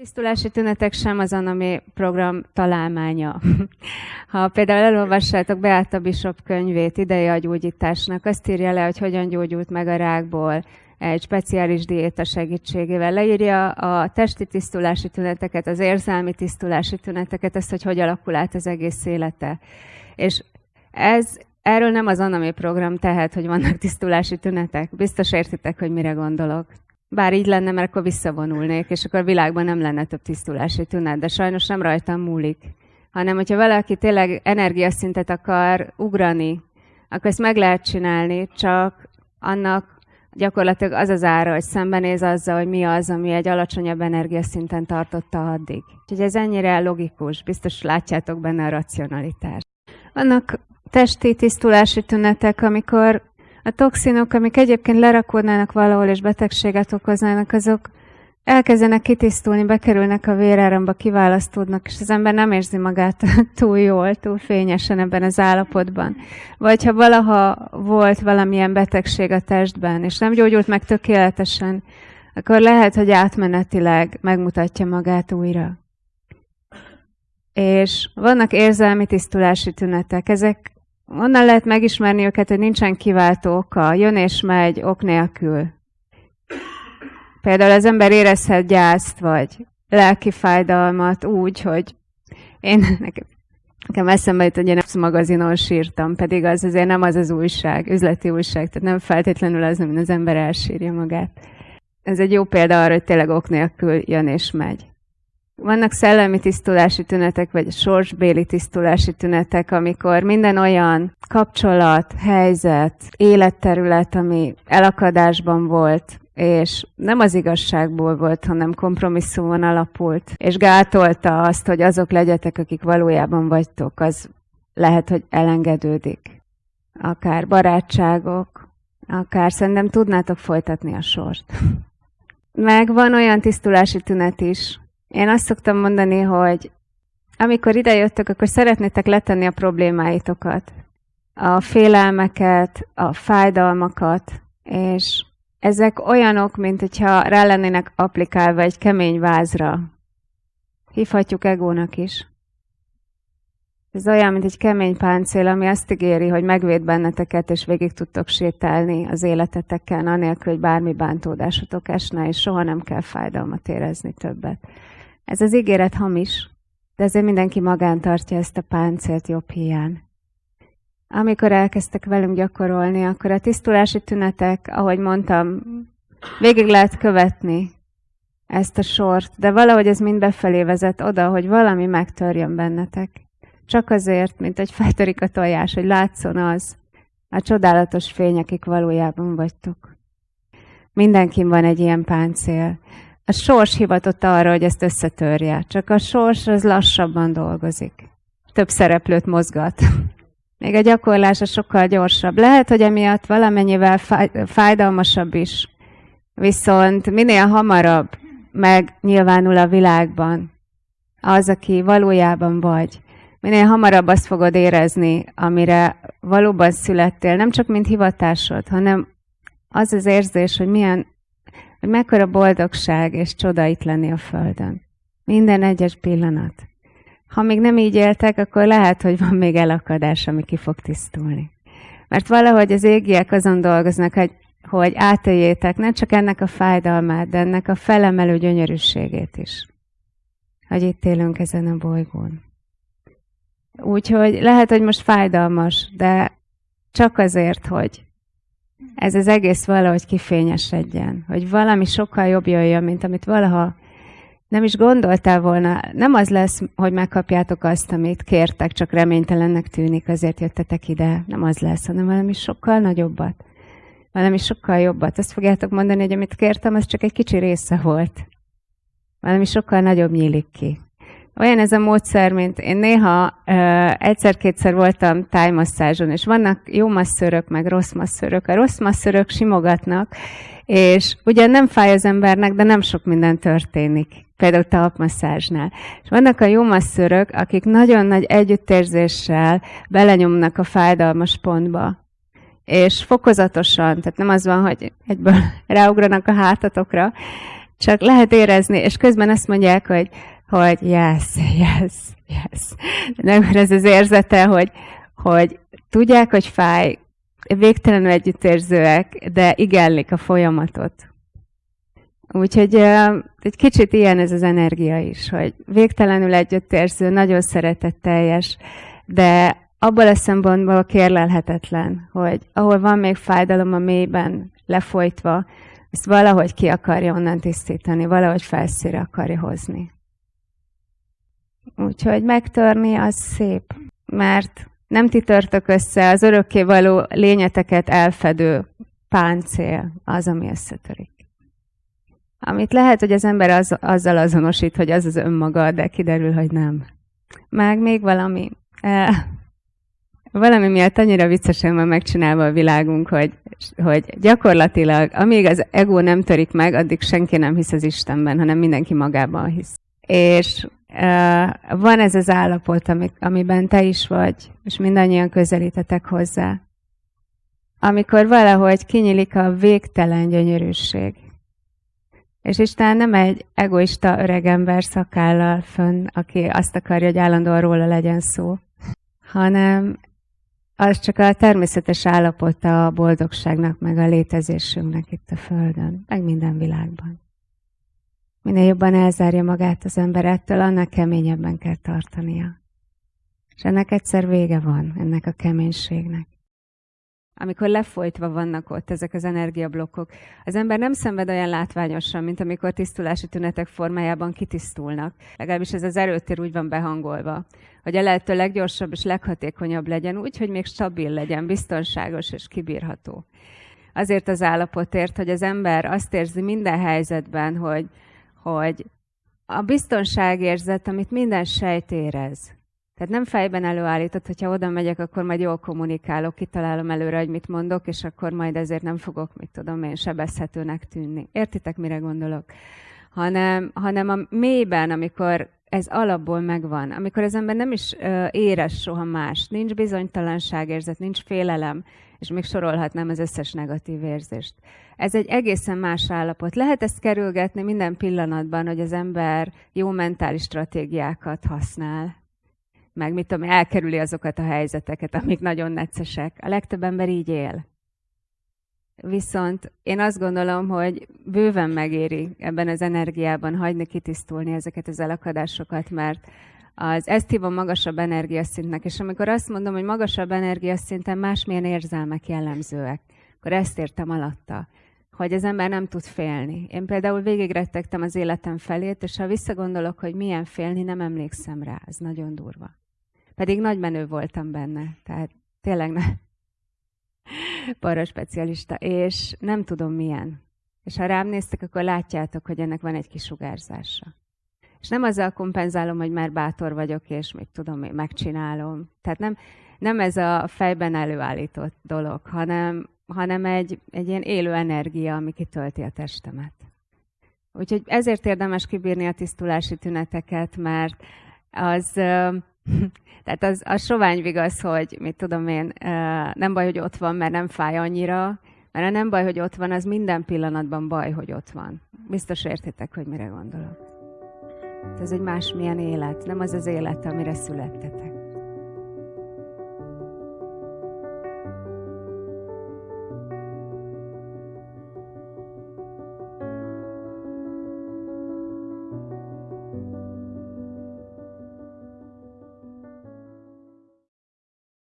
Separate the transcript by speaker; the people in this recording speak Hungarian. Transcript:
Speaker 1: Tisztulási tünetek sem az Anami program találmánya. Ha például elolvassátok Beáta Bishop könyvét idei agyúgyításnak, azt írja le, hogy hogyan gyógyult meg a rákból egy speciális diéta segítségével. Leírja a testi tisztulási tüneteket, az érzelmi tisztulási tüneteket, ezt, hogy hogy alakul át az egész élete. És ez, erről nem az Anami program tehet, hogy vannak tisztulási tünetek. Biztos értitek, hogy mire gondolok. Bár így lenne, mert akkor visszavonulnék, és akkor a világban nem lenne több tisztulási tünet, de sajnos nem rajtam múlik. Hanem, hogyha valaki tényleg energiaszintet akar ugrani, akkor ezt meg lehet csinálni, csak annak gyakorlatilag az az ára, hogy szembenéz azzal, hogy mi az, ami egy alacsonyabb energiaszinten tartotta addig. Úgyhogy ez ennyire logikus, biztos látjátok benne a racionalitást. Vannak testi tisztulási tünetek, amikor a toxinok, amik egyébként lerakódnának valahol és betegséget okoznának, azok elkezdenek kitisztulni, bekerülnek a véráramba, kiválasztódnak, és az ember nem érzi magát túl jól, túl fényesen ebben az állapotban. Vagy ha valaha volt valamilyen betegség a testben, és nem gyógyult meg tökéletesen, akkor lehet, hogy átmenetileg megmutatja magát újra. És vannak érzelmi tisztulási tünetek. Ezek onnan lehet megismerni őket, hogy nincsen kiváltó oka, jön és megy ok nélkül. Például az ember érezhet gyászt, vagy lelki fájdalmat úgy, hogy én nekem, nekem eszembe jut, hogy én ezt magazinon sírtam, pedig az azért nem az az újság, üzleti újság, tehát nem feltétlenül az, amin az ember elsírja magát. Ez egy jó példa arra, hogy tényleg ok nélkül jön és megy. Vannak szellemi tisztulási tünetek, vagy sorsbéli tisztulási tünetek, amikor minden olyan kapcsolat, helyzet, életterület, ami elakadásban volt, és nem az igazságból volt, hanem kompromisszumon alapult, és gátolta azt, hogy azok legyetek, akik valójában vagytok, az lehet, hogy elengedődik. Akár barátságok, akár szerintem tudnátok folytatni a sort. Meg van olyan tisztulási tünet is. Én azt szoktam mondani, hogy amikor idejöttök, akkor szeretnétek letenni a problémáitokat, a félelmeket, a fájdalmakat, és ezek olyanok, mint hogyha rá lennének applikálva egy kemény vázra. Hívhatjuk egónak is. Ez olyan, mint egy kemény páncél, ami azt ígéri, hogy megvéd benneteket, és végig tudtok sétálni az életeteken, anélkül, hogy bármi bántódásotok esne, és soha nem kell fájdalmat érezni többet. Ez az ígéret hamis, de ezért mindenki magán tartja ezt a páncélt jobb hiány amikor elkezdtek velünk gyakorolni, akkor a tisztulási tünetek, ahogy mondtam, végig lehet követni ezt a sort, de valahogy ez mind befelé vezet oda, hogy valami megtörjön bennetek. Csak azért, mint egy feltörik a tojás, hogy látszon az, a csodálatos fény, akik valójában vagytok. Mindenkin van egy ilyen páncél. A sors hivatott arra, hogy ezt összetörje, csak a sors az lassabban dolgozik. Több szereplőt mozgat. Még a gyakorlása sokkal gyorsabb. Lehet, hogy emiatt valamennyivel fájdalmasabb is. Viszont minél hamarabb megnyilvánul a világban az, aki valójában vagy, minél hamarabb azt fogod érezni, amire valóban születtél, nem csak mint hivatásod, hanem az az érzés, hogy milyen, hogy mekkora boldogság és csoda itt lenni a Földön. Minden egyes pillanat. Ha még nem így éltek, akkor lehet, hogy van még elakadás, ami ki fog tisztulni. Mert valahogy az égiek azon dolgoznak, hogy, hogy átéljétek ne csak ennek a fájdalmát, de ennek a felemelő gyönyörűségét is. Hogy itt élünk ezen a bolygón. Úgyhogy lehet, hogy most fájdalmas, de csak azért, hogy ez az egész valahogy kifényesedjen, hogy valami sokkal jobb jöjjön, mint amit valaha nem is gondoltál volna, nem az lesz, hogy megkapjátok azt, amit kértek, csak reménytelennek tűnik, azért jöttetek ide. Nem az lesz, hanem valami sokkal nagyobbat. Valami sokkal jobbat. Azt fogjátok mondani, hogy amit kértem, az csak egy kicsi része volt. Valami sokkal nagyobb nyílik ki. Olyan ez a módszer, mint én néha egyszer-kétszer voltam tájmasszázson, és vannak jó masszörök, meg rossz masszörök. A rossz masszörök simogatnak, és ugyan nem fáj az embernek, de nem sok minden történik. Például talpmasszázsnál. És vannak a jó masszörök, akik nagyon nagy együttérzéssel belenyomnak a fájdalmas pontba. És fokozatosan, tehát nem az van, hogy egyből ráugranak a hátatokra, Csak lehet érezni, és közben azt mondják, hogy, hogy yes, yes, yes. Nem ez az érzete, hogy, hogy tudják, hogy fáj, végtelenül együttérzőek, de igenlik a folyamatot. Úgyhogy egy kicsit ilyen ez az energia is, hogy végtelenül együttérző, nagyon szeretetteljes, de abból a szempontból kérlelhetetlen, hogy ahol van még fájdalom a mélyben, lefolytva, ezt valahogy ki akarja onnan tisztítani, valahogy felszíre akarja hozni. Úgyhogy megtörni az szép, mert nem ti törtök össze, az örökkévaló lényeteket elfedő páncél az, ami összetörik. Amit lehet, hogy az ember az, azzal azonosít, hogy az az önmaga, de kiderül, hogy nem. Meg még valami. E, valami miatt annyira viccesen van megcsinálva a világunk, hogy, hogy gyakorlatilag, amíg az ego nem törik meg, addig senki nem hisz az Istenben, hanem mindenki magában hisz. És van ez az állapot, amiben te is vagy, és mindannyian közelítetek hozzá. Amikor valahogy kinyílik a végtelen gyönyörűség. És Isten nem egy egoista öregember szakállal fönn, aki azt akarja, hogy állandóan róla legyen szó, hanem az csak a természetes állapota a boldogságnak, meg a létezésünknek itt a Földön, meg minden világban. Minél jobban elzárja magát az ember ettől, annál keményebben kell tartania. És ennek egyszer vége van, ennek a keménységnek. Amikor lefolytva vannak ott ezek az energiablokkok, az ember nem szenved olyan látványosan, mint amikor tisztulási tünetek formájában kitisztulnak. Legalábbis ez az erőtér úgy van behangolva, hogy a lehető leggyorsabb és leghatékonyabb legyen úgy, hogy még stabil legyen, biztonságos és kibírható. Azért az állapotért, hogy az ember azt érzi minden helyzetben, hogy hogy a biztonságérzet, amit minden sejt érez, tehát nem fejben előállított, hogyha oda megyek, akkor majd jól kommunikálok, kitalálom előre, hogy mit mondok, és akkor majd ezért nem fogok, mit tudom én, sebezhetőnek tűnni. Értitek, mire gondolok? Hanem, hanem a mélyben, amikor ez alapból megvan, amikor az ember nem is uh, érez soha más, nincs bizonytalanságérzet, nincs félelem, és még sorolhatnám az összes negatív érzést. Ez egy egészen más állapot. Lehet ezt kerülgetni minden pillanatban, hogy az ember jó mentális stratégiákat használ, meg mit tudom, elkerüli azokat a helyzeteket, amik nagyon neccesek. A legtöbb ember így él. Viszont én azt gondolom, hogy bőven megéri ebben az energiában hagyni kitisztulni ezeket az elakadásokat, mert az ezt hívom magasabb energiaszintnek, és amikor azt mondom, hogy magasabb energiaszinten másmilyen érzelmek jellemzőek, akkor ezt értem alatta, hogy az ember nem tud félni. Én például végigrettegtem az életem felét, és ha visszagondolok, hogy milyen félni, nem emlékszem rá, ez nagyon durva. Pedig nagy menő voltam benne, tehát tényleg ne. para specialista, és nem tudom milyen. És ha rám néztek, akkor látjátok, hogy ennek van egy kisugárzása. És nem azzal kompenzálom, hogy már bátor vagyok, és még tudom, megcsinálom. Tehát nem, nem ez a fejben előállított dolog, hanem, hanem egy, egy ilyen élő energia, ami kitölti a testemet. Úgyhogy ezért érdemes kibírni a tisztulási tüneteket, mert az, tehát az, az sovány vigasz, hogy mit tudom én, nem baj, hogy ott van, mert nem fáj annyira, mert a nem baj, hogy ott van, az minden pillanatban baj, hogy ott van. Biztos értitek, hogy mire gondolok. Ez egy másmilyen élet, nem az az élet, amire születtetek.